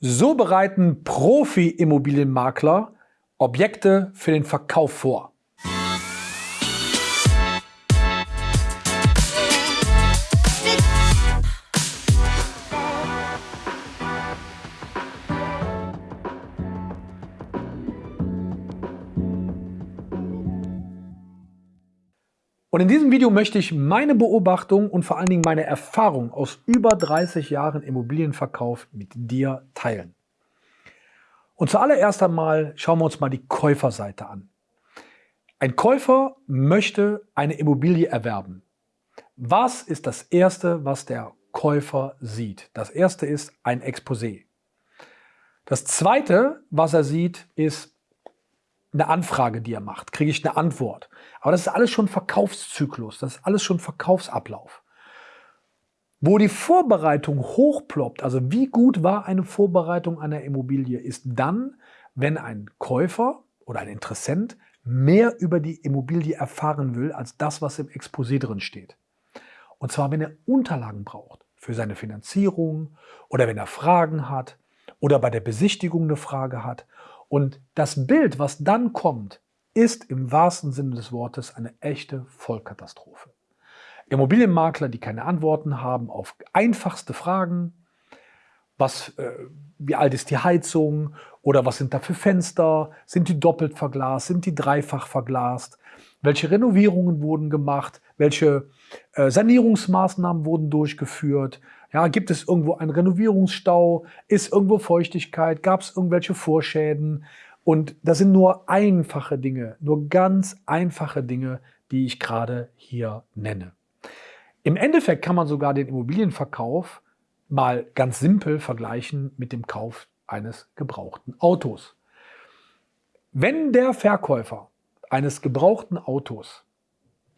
So bereiten Profi-Immobilienmakler Objekte für den Verkauf vor. Und in diesem Video möchte ich meine Beobachtung und vor allen Dingen meine Erfahrung aus über 30 Jahren Immobilienverkauf mit dir teilen. Und zuallererst einmal schauen wir uns mal die Käuferseite an. Ein Käufer möchte eine Immobilie erwerben. Was ist das Erste, was der Käufer sieht? Das Erste ist ein Exposé. Das Zweite, was er sieht, ist eine Anfrage, die er macht, kriege ich eine Antwort. Aber das ist alles schon Verkaufszyklus, das ist alles schon Verkaufsablauf. Wo die Vorbereitung hochploppt, also wie gut war eine Vorbereitung einer Immobilie, ist dann, wenn ein Käufer oder ein Interessent mehr über die Immobilie erfahren will, als das, was im Exposé drin steht. Und zwar, wenn er Unterlagen braucht für seine Finanzierung oder wenn er Fragen hat oder bei der Besichtigung eine Frage hat und das Bild, was dann kommt, ist im wahrsten Sinne des Wortes eine echte Vollkatastrophe. Immobilienmakler, die keine Antworten haben auf einfachste Fragen, was, äh, wie alt ist die Heizung oder was sind da für Fenster, sind die doppelt verglast, sind die dreifach verglast, welche Renovierungen wurden gemacht, welche äh, Sanierungsmaßnahmen wurden durchgeführt, ja, gibt es irgendwo einen Renovierungsstau? Ist irgendwo Feuchtigkeit? Gab es irgendwelche Vorschäden? Und das sind nur einfache Dinge, nur ganz einfache Dinge, die ich gerade hier nenne. Im Endeffekt kann man sogar den Immobilienverkauf mal ganz simpel vergleichen mit dem Kauf eines gebrauchten Autos. Wenn der Verkäufer eines gebrauchten Autos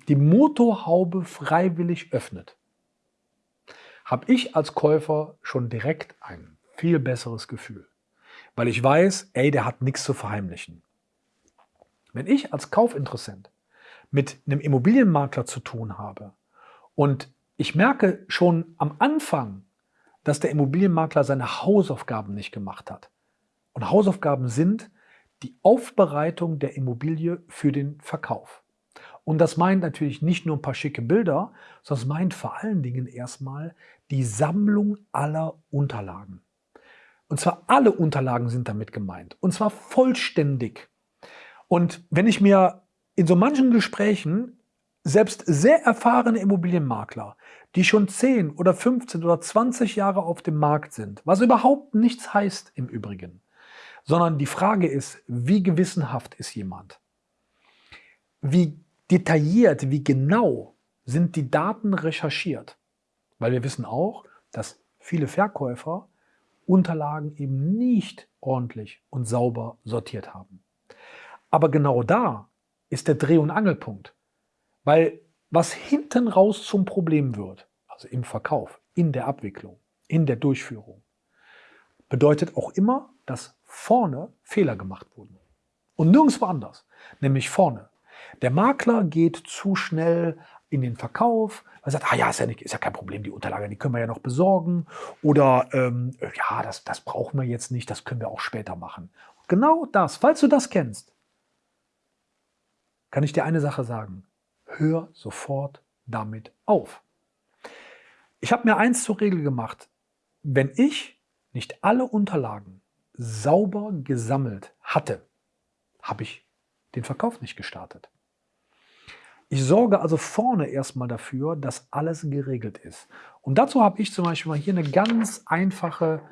die Motorhaube freiwillig öffnet, habe ich als Käufer schon direkt ein viel besseres Gefühl. Weil ich weiß, ey, der hat nichts zu verheimlichen. Wenn ich als Kaufinteressent mit einem Immobilienmakler zu tun habe und ich merke schon am Anfang, dass der Immobilienmakler seine Hausaufgaben nicht gemacht hat. Und Hausaufgaben sind die Aufbereitung der Immobilie für den Verkauf. Und das meint natürlich nicht nur ein paar schicke Bilder, sondern es meint vor allen Dingen erstmal die Sammlung aller Unterlagen. Und zwar alle Unterlagen sind damit gemeint. Und zwar vollständig. Und wenn ich mir in so manchen Gesprächen selbst sehr erfahrene Immobilienmakler, die schon 10 oder 15 oder 20 Jahre auf dem Markt sind, was überhaupt nichts heißt im Übrigen, sondern die Frage ist, wie gewissenhaft ist jemand? Wie detailliert, wie genau sind die Daten recherchiert. Weil wir wissen auch, dass viele Verkäufer Unterlagen eben nicht ordentlich und sauber sortiert haben. Aber genau da ist der Dreh- und Angelpunkt. Weil was hinten raus zum Problem wird, also im Verkauf, in der Abwicklung, in der Durchführung, bedeutet auch immer, dass vorne Fehler gemacht wurden. Und nirgendwo anders, nämlich vorne. Der Makler geht zu schnell in den Verkauf, er sagt, ah ja, ist ja, nicht, ist ja kein Problem, die Unterlagen, die können wir ja noch besorgen. Oder ähm, ja, das, das brauchen wir jetzt nicht, das können wir auch später machen. Genau das, falls du das kennst, kann ich dir eine Sache sagen. Hör sofort damit auf. Ich habe mir eins zur Regel gemacht. Wenn ich nicht alle Unterlagen sauber gesammelt hatte, habe ich den Verkauf nicht gestartet. Ich sorge also vorne erstmal dafür, dass alles geregelt ist. Und dazu habe ich zum Beispiel mal hier eine ganz einfache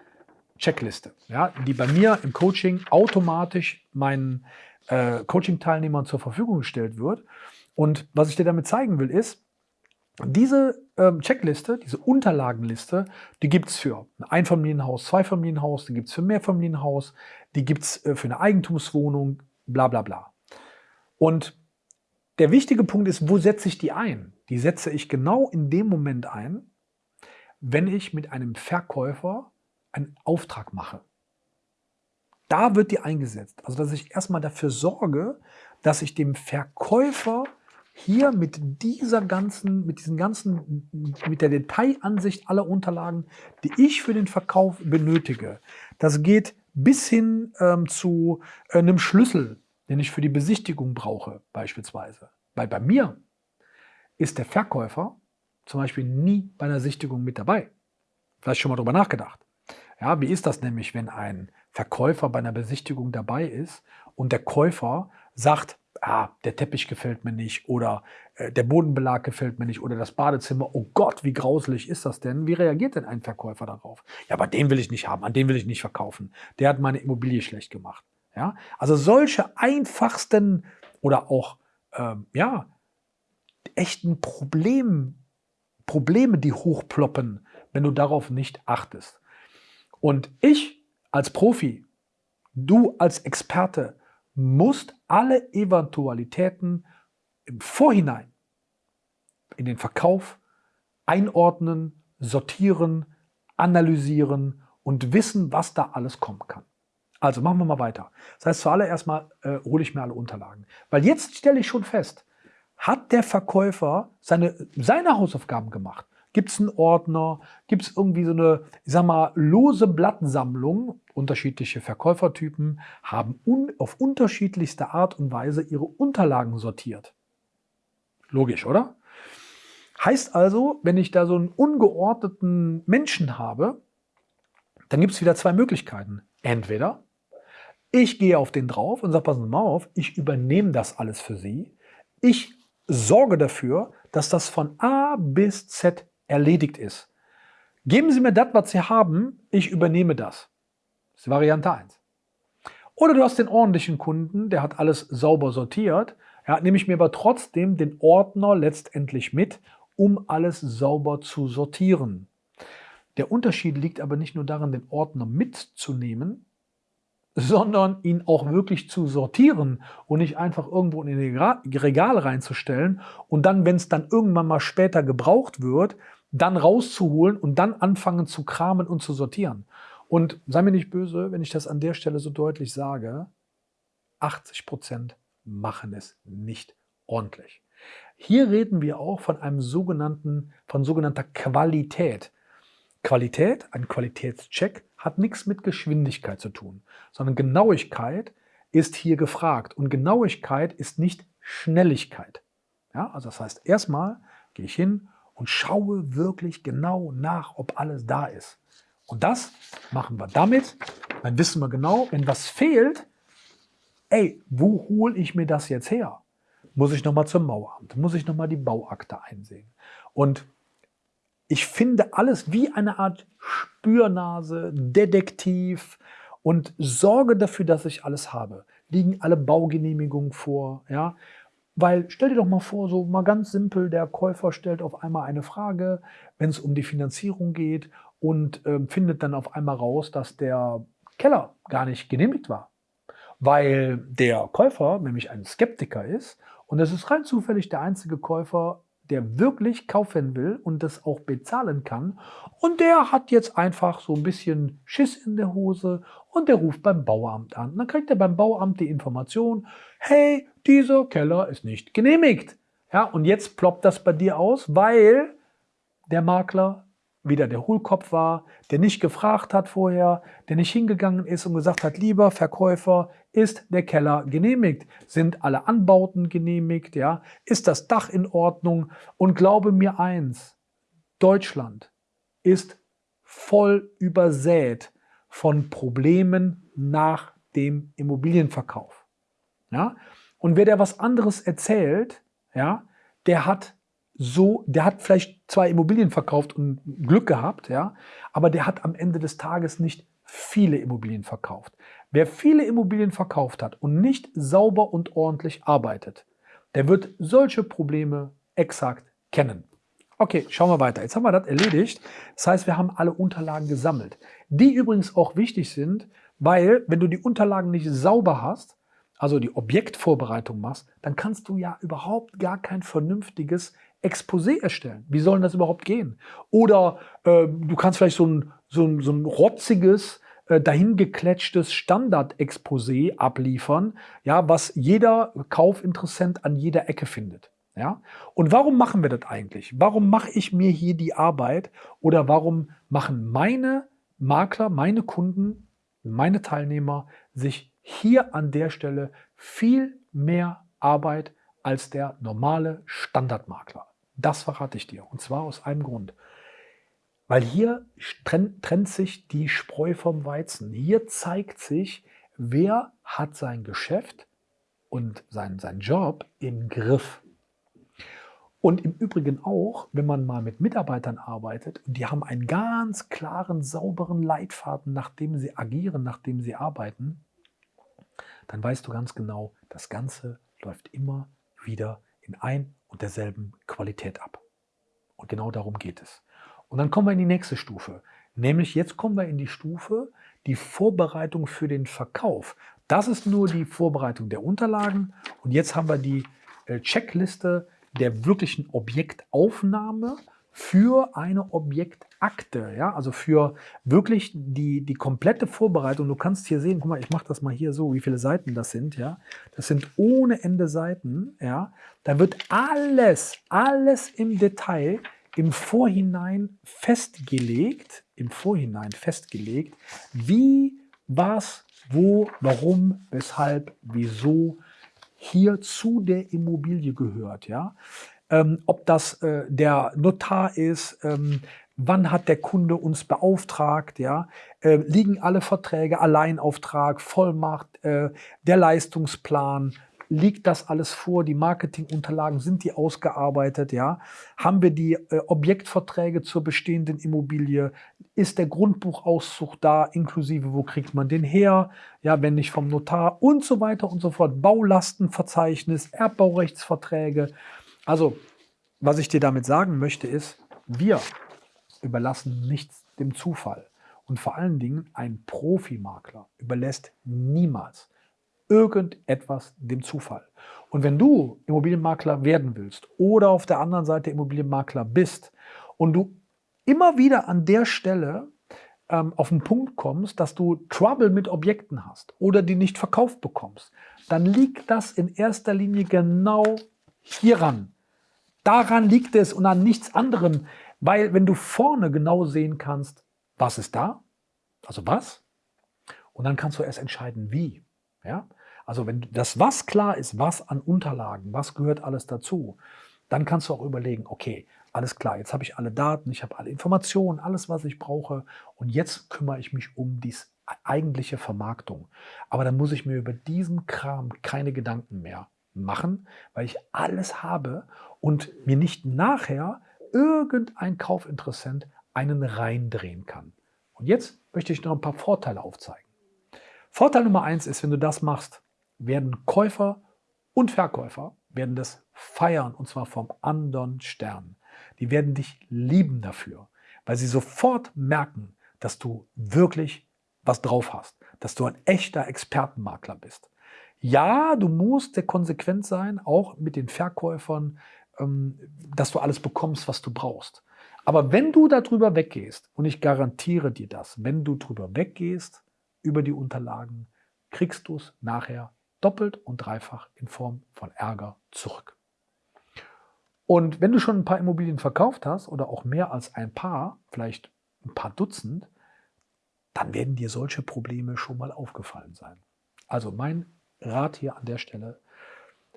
Checkliste, ja, die bei mir im Coaching automatisch meinen äh, Coaching-Teilnehmern zur Verfügung gestellt wird. Und was ich dir damit zeigen will, ist, diese ähm, Checkliste, diese Unterlagenliste, die gibt es für ein Einfamilienhaus, Zweifamilienhaus, die gibt es für Mehrfamilienhaus, die gibt es äh, für eine Eigentumswohnung, bla bla bla. Und der wichtige Punkt ist, wo setze ich die ein? Die setze ich genau in dem Moment ein, wenn ich mit einem Verkäufer einen Auftrag mache. Da wird die eingesetzt. Also dass ich erstmal dafür sorge, dass ich dem Verkäufer hier mit dieser ganzen, mit diesen ganzen, mit der Detailansicht aller Unterlagen, die ich für den Verkauf benötige. Das geht bis hin ähm, zu äh, einem Schlüssel, den ich für die Besichtigung brauche, beispielsweise. Weil bei mir ist der Verkäufer zum Beispiel nie bei einer Sichtigung mit dabei. Vielleicht schon mal drüber nachgedacht. Ja, wie ist das nämlich, wenn ein Verkäufer bei einer Besichtigung dabei ist und der Käufer sagt, ah, der Teppich gefällt mir nicht oder äh, der Bodenbelag gefällt mir nicht oder das Badezimmer, oh Gott, wie grauslich ist das denn? Wie reagiert denn ein Verkäufer darauf? Ja, aber den will ich nicht haben, an den will ich nicht verkaufen. Der hat meine Immobilie schlecht gemacht. Ja, also solche einfachsten oder auch, ähm, ja, echten Problem, Probleme, die hochploppen, wenn du darauf nicht achtest. Und ich als Profi, du als Experte, musst alle Eventualitäten im Vorhinein in den Verkauf einordnen, sortieren, analysieren und wissen, was da alles kommen kann. Also machen wir mal weiter. Das heißt, zuallererst mal äh, hole ich mir alle Unterlagen. Weil jetzt stelle ich schon fest, hat der Verkäufer seine, seine Hausaufgaben gemacht? Gibt es einen Ordner? Gibt es irgendwie so eine, ich sag mal, lose Blattsammlung? Unterschiedliche Verkäufertypen haben un auf unterschiedlichste Art und Weise ihre Unterlagen sortiert. Logisch, oder? Heißt also, wenn ich da so einen ungeordneten Menschen habe, dann gibt es wieder zwei Möglichkeiten. Entweder ich gehe auf den drauf und sage, passen Sie mal auf, ich übernehme das alles für Sie. Ich sorge dafür, dass das von A bis Z erledigt ist. Geben Sie mir das, was Sie haben, ich übernehme das. Das ist Variante 1. Oder du hast den ordentlichen Kunden, der hat alles sauber sortiert, ja, nehme ich mir aber trotzdem den Ordner letztendlich mit, um alles sauber zu sortieren. Der Unterschied liegt aber nicht nur darin, den Ordner mitzunehmen, sondern ihn auch wirklich zu sortieren und nicht einfach irgendwo in ein Regal reinzustellen und dann, wenn es dann irgendwann mal später gebraucht wird, dann rauszuholen und dann anfangen zu kramen und zu sortieren. Und sei mir nicht böse, wenn ich das an der Stelle so deutlich sage, 80 Prozent machen es nicht ordentlich. Hier reden wir auch von einem sogenannten, von sogenannter Qualität. Qualität, ein Qualitätscheck, hat nichts mit Geschwindigkeit zu tun, sondern Genauigkeit ist hier gefragt. Und Genauigkeit ist nicht Schnelligkeit. Ja, also das heißt, erstmal gehe ich hin und schaue wirklich genau nach, ob alles da ist. Und das machen wir damit. Dann wissen wir genau, wenn was fehlt, ey, wo hole ich mir das jetzt her? Muss ich nochmal zum Maueramt? Muss ich nochmal die Bauakte einsehen? Und ich finde alles wie eine Art Spürnase, Detektiv und sorge dafür, dass ich alles habe. Liegen alle Baugenehmigungen vor, ja? Weil stell dir doch mal vor, so mal ganz simpel, der Käufer stellt auf einmal eine Frage, wenn es um die Finanzierung geht und äh, findet dann auf einmal raus, dass der Keller gar nicht genehmigt war. Weil der Käufer nämlich ein Skeptiker ist und es ist rein zufällig der einzige Käufer, der wirklich kaufen will und das auch bezahlen kann. Und der hat jetzt einfach so ein bisschen Schiss in der Hose und der ruft beim Bauamt an. dann kriegt er beim Bauamt die Information, hey, dieser Keller ist nicht genehmigt. Ja, und jetzt ploppt das bei dir aus, weil der Makler wieder der Hohlkopf war, der nicht gefragt hat vorher, der nicht hingegangen ist und gesagt hat, lieber Verkäufer, ist der Keller genehmigt? Sind alle Anbauten genehmigt? Ja? Ist das Dach in Ordnung? Und glaube mir eins, Deutschland ist voll übersät von Problemen nach dem Immobilienverkauf. Ja? Und wer der was anderes erzählt, ja, der hat so, der hat vielleicht zwei Immobilien verkauft und Glück gehabt, ja, aber der hat am Ende des Tages nicht viele Immobilien verkauft. Wer viele Immobilien verkauft hat und nicht sauber und ordentlich arbeitet, der wird solche Probleme exakt kennen. Okay, schauen wir weiter. Jetzt haben wir das erledigt. Das heißt, wir haben alle Unterlagen gesammelt. Die übrigens auch wichtig sind, weil wenn du die Unterlagen nicht sauber hast, also die Objektvorbereitung machst, dann kannst du ja überhaupt gar kein vernünftiges Exposé erstellen. Wie soll das überhaupt gehen? Oder äh, du kannst vielleicht so ein, so ein, so ein rotziges, äh, dahingekletschtes Standard-Exposé abliefern, ja, was jeder Kaufinteressent an jeder Ecke findet. Ja? Und warum machen wir das eigentlich? Warum mache ich mir hier die Arbeit oder warum machen meine Makler, meine Kunden, meine Teilnehmer sich hier an der Stelle viel mehr Arbeit als der normale Standardmakler? Das verrate ich dir. Und zwar aus einem Grund. Weil hier trennt, trennt sich die Spreu vom Weizen. Hier zeigt sich, wer hat sein Geschäft und sein, sein Job im Griff. Und im Übrigen auch, wenn man mal mit Mitarbeitern arbeitet, die haben einen ganz klaren, sauberen Leitfaden, nachdem sie agieren, nachdem sie arbeiten, dann weißt du ganz genau, das Ganze läuft immer wieder in ein und derselben Qualität ab. Und genau darum geht es. Und dann kommen wir in die nächste Stufe. Nämlich jetzt kommen wir in die Stufe, die Vorbereitung für den Verkauf. Das ist nur die Vorbereitung der Unterlagen. Und jetzt haben wir die äh, Checkliste der wirklichen Objektaufnahme für eine Objektakte, ja, also für wirklich die, die komplette Vorbereitung. Du kannst hier sehen, guck mal, ich mache das mal hier so, wie viele Seiten das sind, ja. Das sind ohne Ende Seiten, ja. Da wird alles, alles im Detail im Vorhinein festgelegt, im Vorhinein festgelegt, wie, was, wo, warum, weshalb, wieso hier zu der Immobilie gehört. Ja? Ähm, ob das äh, der Notar ist, ähm, wann hat der Kunde uns beauftragt, ja? Äh, liegen alle Verträge, Alleinauftrag, Vollmacht, äh, der Leistungsplan, liegt das alles vor, die Marketingunterlagen, sind die ausgearbeitet, ja? Haben wir die äh, Objektverträge zur bestehenden Immobilie? Ist der Grundbuchauszug da, inklusive wo kriegt man den her? Ja, wenn nicht vom Notar und so weiter und so fort. Baulastenverzeichnis, Erbbaurechtsverträge. Also, was ich dir damit sagen möchte ist, wir überlassen nichts dem Zufall. Und vor allen Dingen ein Profimakler überlässt niemals irgendetwas dem Zufall. Und wenn du Immobilienmakler werden willst oder auf der anderen Seite Immobilienmakler bist und du immer wieder an der Stelle ähm, auf den Punkt kommst, dass du Trouble mit Objekten hast oder die nicht verkauft bekommst, dann liegt das in erster Linie genau hieran. Daran liegt es und an nichts anderem, weil wenn du vorne genau sehen kannst, was ist da, also was, und dann kannst du erst entscheiden, wie. Ja? Also wenn das was klar ist, was an Unterlagen, was gehört alles dazu, dann kannst du auch überlegen, okay, alles klar, jetzt habe ich alle Daten, ich habe alle Informationen, alles, was ich brauche und jetzt kümmere ich mich um die eigentliche Vermarktung. Aber dann muss ich mir über diesen Kram keine Gedanken mehr machen, weil ich alles habe und mir nicht nachher irgendein Kaufinteressent einen reindrehen kann. Und jetzt möchte ich noch ein paar Vorteile aufzeigen. Vorteil Nummer eins ist, wenn du das machst, werden Käufer und Verkäufer werden das feiern und zwar vom anderen Stern. Die werden dich lieben dafür, weil sie sofort merken, dass du wirklich was drauf hast, dass du ein echter Expertenmakler bist. Ja, du musst der konsequent sein, auch mit den Verkäufern, ähm, dass du alles bekommst, was du brauchst. Aber wenn du darüber weggehst, und ich garantiere dir das, wenn du darüber weggehst, über die Unterlagen, kriegst du es nachher doppelt und dreifach in Form von Ärger zurück. Und wenn du schon ein paar Immobilien verkauft hast oder auch mehr als ein paar, vielleicht ein paar Dutzend, dann werden dir solche Probleme schon mal aufgefallen sein. Also mein Rat hier an der Stelle,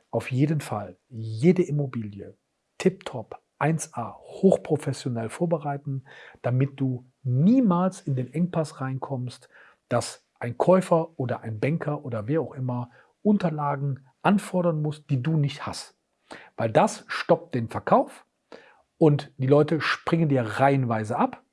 auf jeden Fall jede Immobilie tiptop 1a hochprofessionell vorbereiten, damit du niemals in den Engpass reinkommst, dass ein Käufer oder ein Banker oder wer auch immer Unterlagen anfordern musst, die du nicht hast. Weil das stoppt den Verkauf und die Leute springen dir reihenweise ab.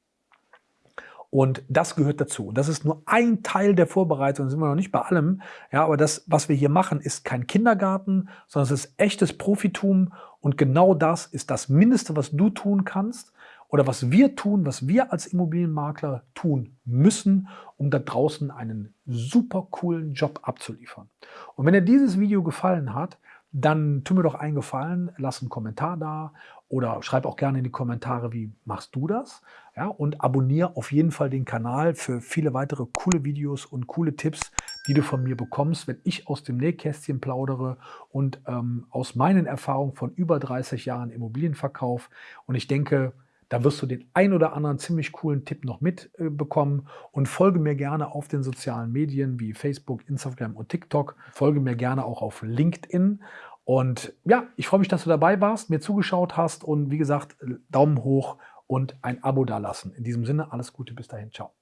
Und das gehört dazu. Und das ist nur ein Teil der Vorbereitung, da sind wir noch nicht bei allem. Ja, aber das, was wir hier machen, ist kein Kindergarten, sondern es ist echtes Profitum. Und genau das ist das Mindeste, was du tun kannst oder was wir tun, was wir als Immobilienmakler tun müssen, um da draußen einen super coolen Job abzuliefern. Und wenn dir dieses Video gefallen hat, dann tu mir doch einen Gefallen, lass einen Kommentar da oder schreib auch gerne in die Kommentare, wie machst du das? Ja, und abonniere auf jeden Fall den Kanal für viele weitere coole Videos und coole Tipps, die du von mir bekommst, wenn ich aus dem Nähkästchen plaudere und ähm, aus meinen Erfahrungen von über 30 Jahren Immobilienverkauf. Und ich denke, da wirst du den ein oder anderen ziemlich coolen Tipp noch mitbekommen äh, und folge mir gerne auf den sozialen Medien wie Facebook, Instagram und TikTok. Folge mir gerne auch auf LinkedIn. Und ja, ich freue mich, dass du dabei warst, mir zugeschaut hast und wie gesagt, Daumen hoch und ein Abo dalassen. In diesem Sinne, alles Gute, bis dahin, ciao.